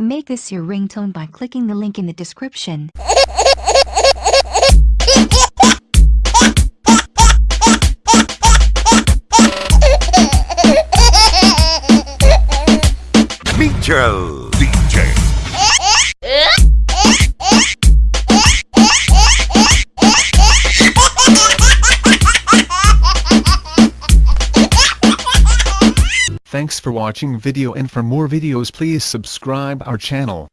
Make this your ringtone by clicking the link in the description. Metro DJ. Thanks for watching video and for more videos please subscribe our channel.